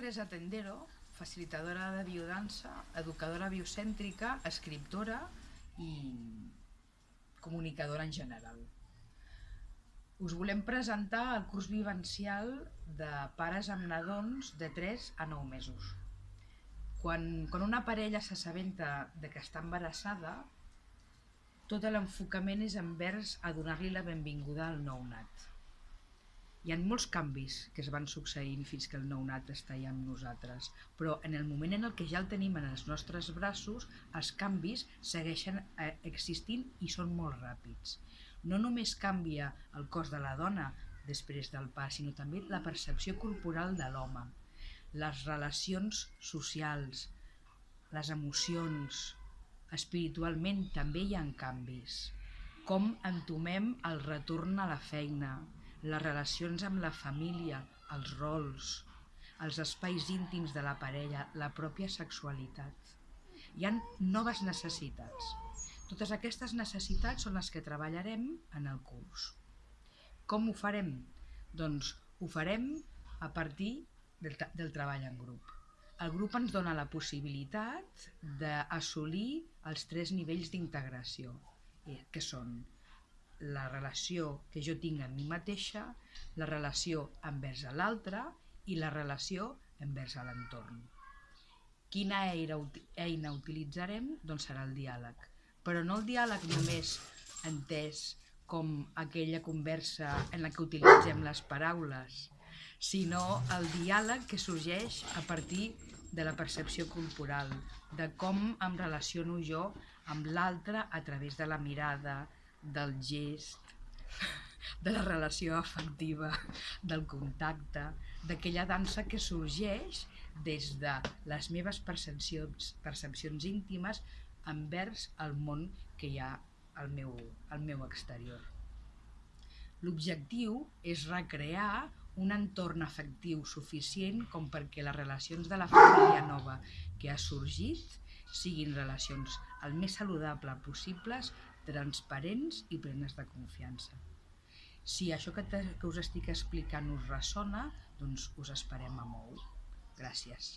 Teresa Tendero, facilitadora de biodansa, educadora biocèntrica, escriptora i comunicadora en general. Us volem presentar el curs vivencial de pares amb nadons de 3 a 9 mesos. Quan, quan una parella s'assabenta de que està embarassada, tot l'enfocament és envers a donar-li la benvinguda al nounat. Hi ha molts canvis que es van succeint fins que el nounat està ja amb nosaltres, però en el moment en el que ja el tenim en els nostres braços, els canvis segueixen eh, existint i són molt ràpids. No només canvia el cos de la dona després del pas, sinó també la percepció corporal de l'home, les relacions socials, les emocions, espiritualment també hi ha canvis. Com entomem el retorn a la feina, les relacions amb la família, els rols, els espais íntims de la parella, la pròpia sexualitat. Hi han noves necessitats. Totes aquestes necessitats són les que treballarem en el curs. Com ho farem? Doncs ho farem a partir del, del treball en grup. El grup ens dona la possibilitat d'assolir els tres nivells d'integració, eh, que són la relació que jo tinc amb mi mateixa, la relació envers l'altre i la relació envers l'entorn. Quina eina utilitzarem? Doncs serà el diàleg. Però no el diàleg només entès com aquella conversa en la que utilitzem les paraules, sinó el diàleg que sorgeix a partir de la percepció corporal, de com em relaciono jo amb l'altre a través de la mirada, del gest, de la relació afectiva, del contacte, d'aquella dansa que sorgeix des de les meves percepcions, percepcions íntimes envers el món que hi ha al meu, al meu exterior. L'objectiu és recrear un entorn afectiu suficient com perquè les relacions de la família nova que ha sorgit siguin relacions el més saludable possibles transparents i plenes de confiança. Si això que, que us estic explicant us ressona, doncs us esperem a molt. Gràcies.